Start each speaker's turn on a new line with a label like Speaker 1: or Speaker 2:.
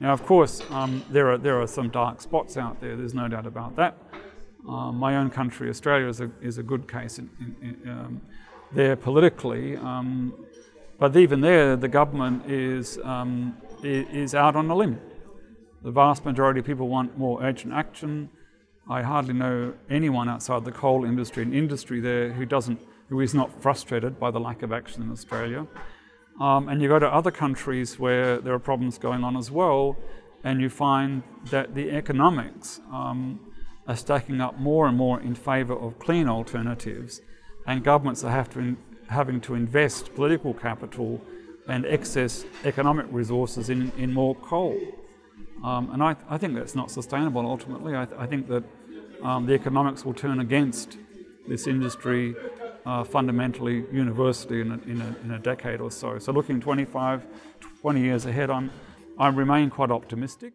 Speaker 1: Now, of course, um, there, are, there are some dark spots out there, there's no doubt about that. Um, my own country, Australia, is a, is a good case in, in, in, um, there politically. Um, but even there, the government is, um, is out on a limb. The vast majority of people want more urgent action. I hardly know anyone outside the coal industry and industry there who doesn't, who is not frustrated by the lack of action in Australia. Um, and you go to other countries where there are problems going on as well, and you find that the economics um, are stacking up more and more in favour of clean alternatives, and governments are to having to invest political capital and excess economic resources in, in more coal. Um, and I, I, think that's not sustainable ultimately. I, I think that um, the economics will turn against this industry uh, fundamentally university in a, in, a, in a, decade or so. So looking 25, 20 years ahead, I'm, I remain quite optimistic.